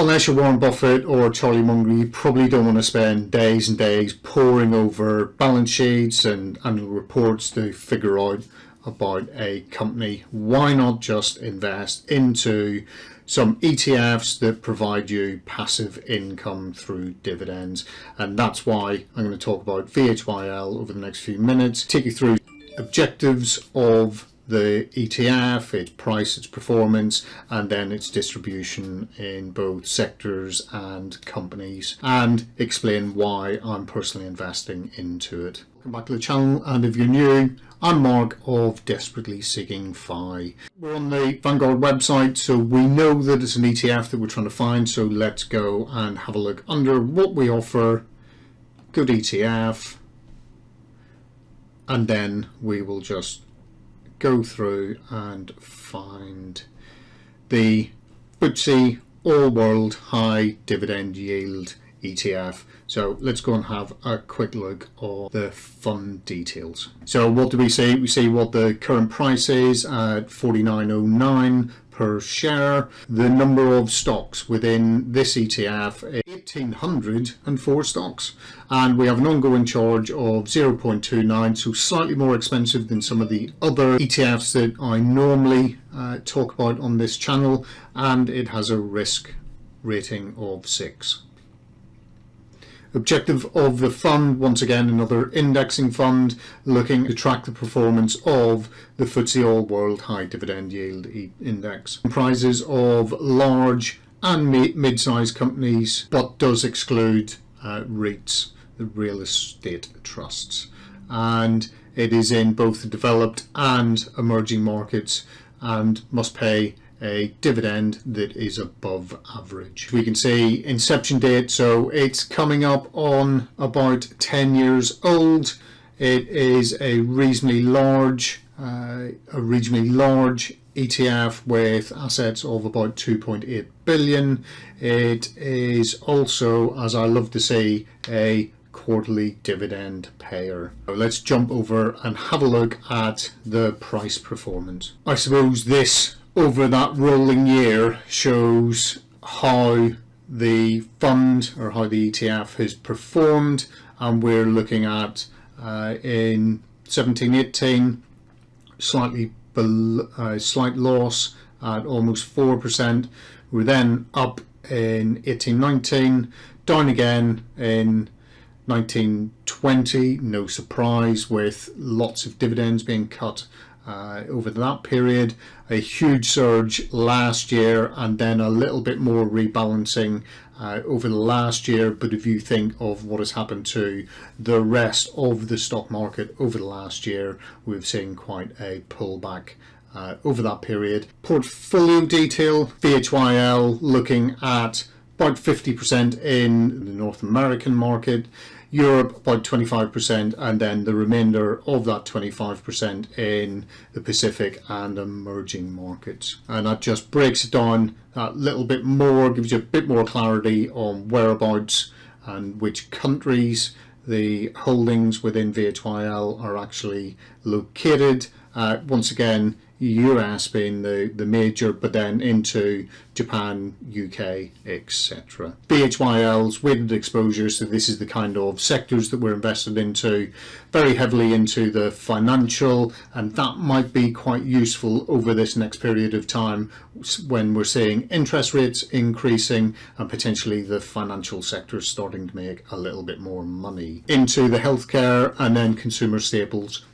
unless you're Warren Buffett or Charlie Munger, you probably don't want to spend days and days poring over balance sheets and annual reports to figure out about a company. Why not just invest into some ETFs that provide you passive income through dividends? And that's why I'm going to talk about VHYL over the next few minutes, take you through objectives of the ETF, its price, its performance, and then its distribution in both sectors and companies, and explain why I'm personally investing into it. Welcome back to the channel, and if you're new, I'm Mark of Desperately Seeking FI. We're on the Vanguard website, so we know that it's an ETF that we're trying to find, so let's go and have a look under what we offer, good ETF, and then we will just go through and find the FTSE All World High Dividend Yield ETF. So let's go and have a quick look at the fund details. So what do we see? We see what the current price is at 49.09 per share. The number of stocks within this ETF is 1804 stocks and we have an ongoing charge of 0.29 so slightly more expensive than some of the other ETFs that I normally uh, talk about on this channel and it has a risk rating of 6. Objective of the fund, once again another indexing fund looking to track the performance of the FTSE All World High Dividend Yield Index. Comprises of large and mid-sized companies but does exclude uh, REITs, the real estate trusts. And it is in both the developed and emerging markets and must pay a dividend that is above average. We can see inception date, so it's coming up on about 10 years old. It is a reasonably large, uh, a reasonably large ETF with assets of about 2.8 billion. It is also, as I love to say, a quarterly dividend payer. So let's jump over and have a look at the price performance. I suppose this over that rolling year shows how the fund or how the ETF has performed and we're looking at uh, in 1718 slightly uh, slight loss at almost 4% we're then up in 1819 down again in 1920 no surprise with lots of dividends being cut uh, over that period a huge surge last year and then a little bit more rebalancing uh, over the last year but if you think of what has happened to the rest of the stock market over the last year we've seen quite a pullback uh, over that period. Portfolio detail, VHYL looking at about 50% in the North American market, Europe about 25% and then the remainder of that 25% in the Pacific and emerging markets. And that just breaks it down a little bit more, gives you a bit more clarity on whereabouts and which countries the holdings within VHYL are actually located. Uh, once again, US being the, the major, but then into Japan, UK, etc. VHYLs weighted exposure, so this is the kind of sectors that we're invested into, very heavily into the financial, and that might be quite useful over this next period of time when we're seeing interest rates increasing and potentially the financial sector starting to make a little bit more money. Into the healthcare and then consumer staples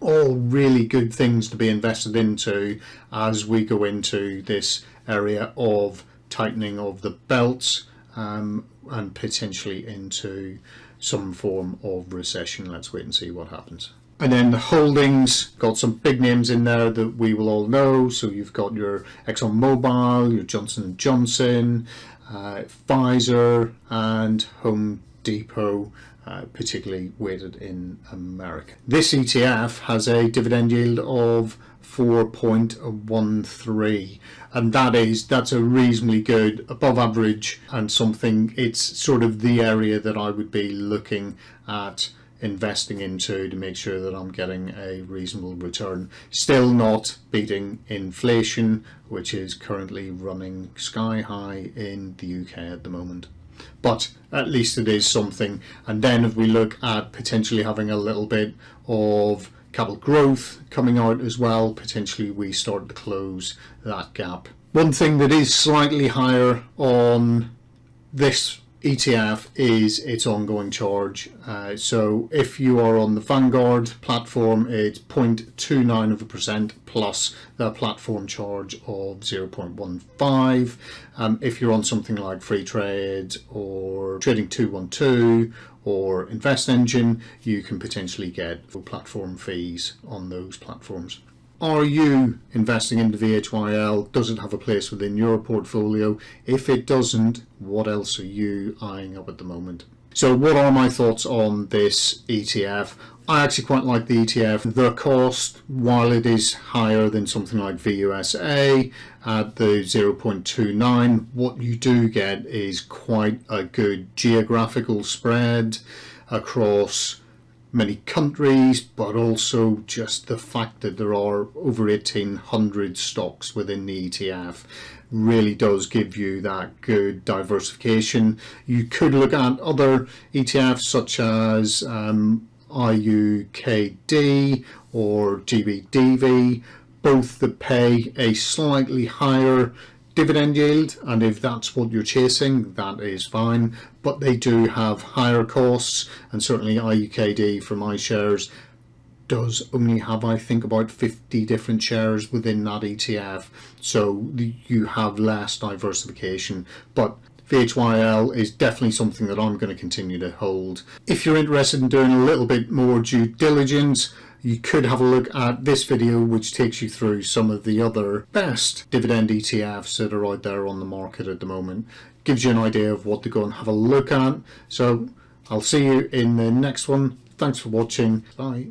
all really good things to be invested into as we go into this area of tightening of the belts um, and potentially into some form of recession. Let's wait and see what happens. And then the holdings, got some big names in there that we will all know. So you've got your ExxonMobil, your Johnson & Johnson, uh, Pfizer and Home Depot uh, particularly weighted in America. This ETF has a dividend yield of 4.13 and that is that's a reasonably good above average and something it's sort of the area that I would be looking at investing into to make sure that I'm getting a reasonable return. Still not beating inflation, which is currently running sky high in the UK at the moment. But at least it is something. And then if we look at potentially having a little bit of capital growth coming out as well, potentially we start to close that gap. One thing that is slightly higher on this ETF is its ongoing charge. Uh, so if you are on the Vanguard platform, it's 0.29 of a percent plus the platform charge of 0.15. Um, if you're on something like Freetrade or Trading 212 or InvestEngine, you can potentially get platform fees on those platforms. Are you investing into VHYL? Does it have a place within your portfolio? If it doesn't, what else are you eyeing up at the moment? So what are my thoughts on this ETF? I actually quite like the ETF. The cost, while it is higher than something like VUSA at the 0.29, what you do get is quite a good geographical spread across many countries, but also just the fact that there are over 1800 stocks within the ETF really does give you that good diversification. You could look at other ETFs such as um, IUKD or GBDV, both that pay a slightly higher dividend yield and if that's what you're chasing that is fine. But they do have higher costs and certainly IUKD from iShares does only have I think about 50 different shares within that ETF so you have less diversification. But VHYL is definitely something that I'm going to continue to hold. If you're interested in doing a little bit more due diligence you could have a look at this video which takes you through some of the other best dividend ETFs that are out there on the market at the moment. Gives you an idea of what to go and have a look at. So I'll see you in the next one. Thanks for watching. Bye.